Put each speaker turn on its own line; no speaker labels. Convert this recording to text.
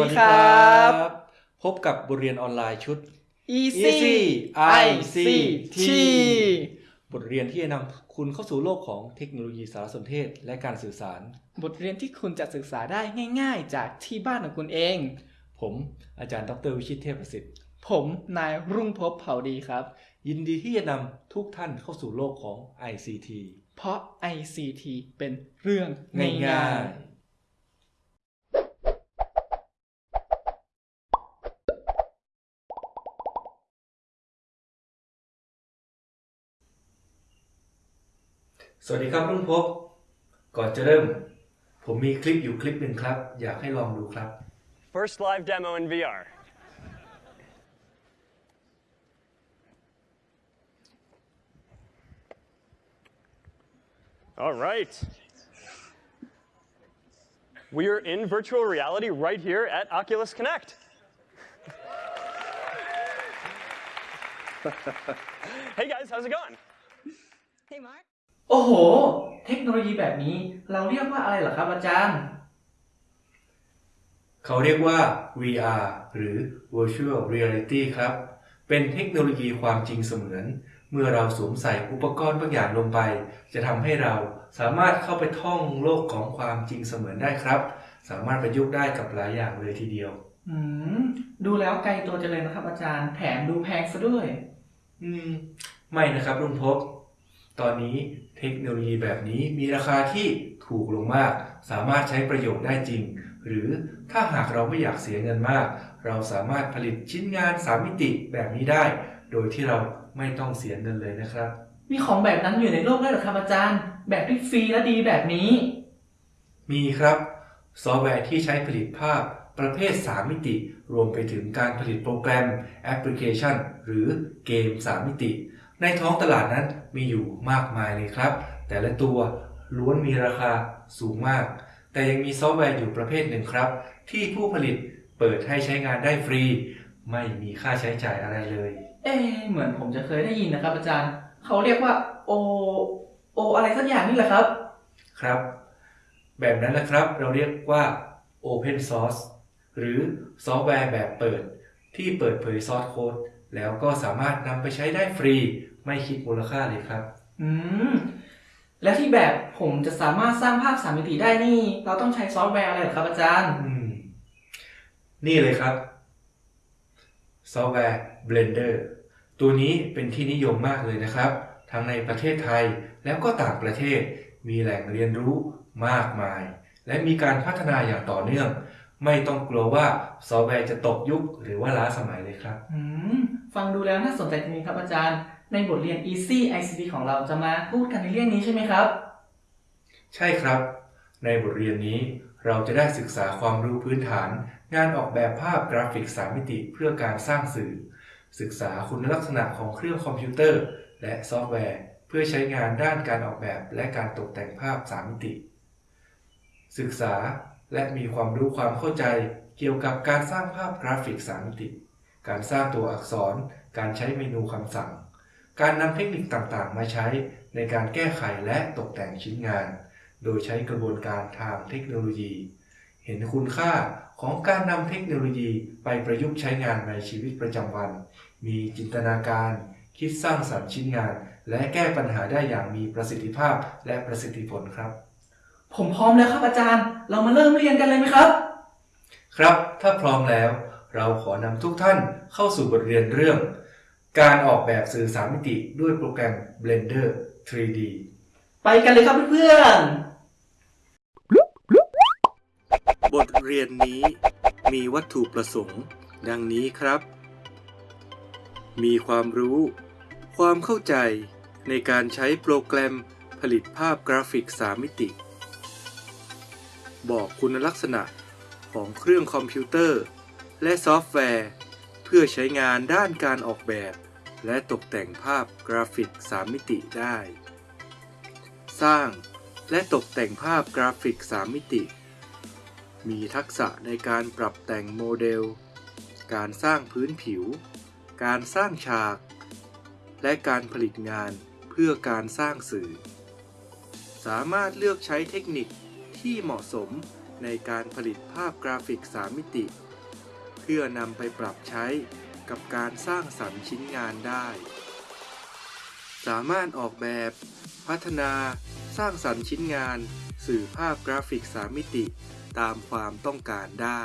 ดีครับ พบกับบทเรียนออนไลน์ชุด
Easy
Easy
ICT
บทเรียนที่จะนำคุณเข้าสู่โลกของเทคโนโลยีสารสนเทศและการสื่อสาร
บทเรียนที่คุณจะศึกษาได้ง่ายๆ จากที่บ้านของคุณเอง
ผมอาจารย์ดรวิชิตเทพประสิทธิ์
ผมนายรุ่งภพเผ่าดีครับ
ยินดีที่จะนำทุกท่านเข้าสู่โลกของ ICT
เพราะ ICT เป็นเรื่อง
ง่
ง่าา
ย
ย
ๆ สวัสดีครับรุ่งพบ ก่อนจะเริ่ม ผมมีคลิปอยู่คลิปหนึ่งครับ อยากให้ลองดูครับ
First live demo in VR. All right. We are in virtual reality right here at Oculus Connect. hey guys, how's it going?
Hey, Mark.
โอ้โห เทคโนโลยีแบบนี้เราเรียกว่าอะไรเหรอครับอาจารย์
เขาเรียกว่า VR หรือ Virtual Reality ครับ เป็นเทคโนโลยีความจริงเสมือน เมื่อเราสวมใส่อุปกรณ์บางอย่างลงไป จะทำให้เราสามารถเข้าไปท่องโลกของความจริงเสมือนได้ครับ สามารถประยุกต์ได้กับหลายอย่างเลยทีเดียว
อืม ดูแล้วไกลตัวจังเลยนะครับอาจารย์ แถมดูแพงซะด้วย
อืม ไม่นะครับลุงพบ ตอนนี้เทคโนโลยีแบบนี้มีราคาที่ถูกลงมาก สามารถใช้ประโยชน์ได้จริง หรือถ้าหากเราไม่อยากเสียเงินมาก เราสามารถผลิตชิ้นงาน 3 มิติแบบนี้ได้ โดยที่เราไม่ต้องเสียเงินเลยนะครับ
มีของแบบนั้นอยู่ในโลกด้วยเหรอครับอาจารย์ แบบที่ฟรีและดีแบบนี้
มีครับซอฟต์แวร์ที่ใช้ผลิตภาพประเภท 3 มิติ รวมไปถึงการผลิตโปรแกรม แอปพลิเคชัน หรือเกม 3 มิติ ในท้องตลาดนั้นมีอยู่มากมายเลยครับ แต่ละตัวล้วนมีราคาสูงมาก แต่ยังมีซอฟต์แวร์อยู่ประเภทหนึ่งครับ ที่ผู้ผลิตเปิดให้ใช้งานได้ฟรี ไม่มีค่าใช้จ่ายอะไรเลย
เอ๊ะเหมือนผมจะเคยได้ยินนะครับ อาจารย์ เขาเรียกว่าโอโออะไรสักอย่างนี่แหละครับ
ครับ แบบนั้นนะครับ เราเรียกว่า Open Source หรือซอฟต์แวร์แบบเปิดที่เปิดเผย source code แล้วก็สามารถนำไปใช้ได้ฟรี ไม่คิดมูลค่าเลยครับ
อืม แล้วที่แบบผมจะสามารถสร้างภาพสามมิติได้นี่ เราต้องใช้ซอฟต์แวร์อะไรเหรอครับอาจารย์
อืม นี่เลยครับ ซอฟต์แวร์ Blender ตัวนี้เป็นที่นิยมมากเลยนะครับ ทั้งในประเทศไทยแล้วก็ต่างประเทศ มีแหล่งเรียนรู้มากมาย และมีการพัฒนาอย่างต่อเนื่อง ไม่ต้องกลัวว่าซอฟต์แวร์จะตกยุคหรือว่าล้าสมัยเลยครับ
อืม ฟังดูแล้วน่าสนใจจริงๆครับอาจารย์ ในบทเรียน Easy ICT ของเราจะมาพูดกันในเรื่องนี้ใช่ไหมครับ
ใช่ครับ ในบทเรียนนี้เราจะได้ศึกษาความรู้พื้นฐาน งานออกแบบภาพกราฟิก 3 มิติเพื่อการสร้างสื่อ ศึกษาคุณลักษณะของเครื่องคอมพิวเตอร์ และซอฟต์แวร์ เพื่อใช้งานด้านการออกแบบและการตกแต่งภาพ 3 มิติ ศึกษาและมีความรู้ความเข้าใจเกี่ยวกับการสร้างภาพกราฟิก 3 มิติ การสร้างตัวอักษร การใช้เมนูคำสั่ง การนำเทคนิคต่างๆ มาใช้ในการแก้ไขและตกแต่งชิ้นงาน โดยใช้กระบวนการทางเทคโนโลยี เห็นคุณค่าของการนำเทคโนโลยีไปประยุกต์ใช้งานในชีวิตประจำวัน มีจินตนาการ คิดสร้างสรรค์ชิ้นงาน และแก้ปัญหาได้อย่างมีประสิทธิภาพและประสิทธิผลครับ
ผมพร้อมแล้วครับอาจารย์ เรามาเริ่มเรียนกันเลยไหมครับ
ครับ ถ้าพร้อมแล้ว เราขอนำทุกท่านเข้าสู่บทเรียนเรื่อง การออกแบบสื่อสามมิติด้วยโปรแกรม Blender 3D
ไปกันเลยครับเพื่อนๆ
บทเรียนนี้มีวัตถุประสงค์ ดังนี้ครับ มีความรู้ ความเข้าใจในการใช้โปรแกรมผลิตภาพกราฟิก 3 มิติ บอกคุณลักษณะของเครื่องคอมพิวเตอร์ และซอฟต์แวร์ เพื่อใช้งานด้านการออกแบบ และตกแต่งภาพกราฟิก 3 มิติได้ สร้างและตกแต่งภาพกราฟิก 3 มิติ มีทักษะในการปรับแต่งโมเดล การสร้างพื้นผิว การสร้างฉาก และการผลิตงานเพื่อการสร้างสื่อ สามารถเลือกใช้เทคนิคที่เหมาะสมในการผลิตภาพกราฟิก 3 มิติ เพื่อนำไปปรับใช้กับการสร้างสรรค์ชิ้นงานได้ สามารถออกแบบ พัฒนา สร้างสรรค์ชิ้นงาน สื่อภาพกราฟิก3มิติ ตามความต้องการได้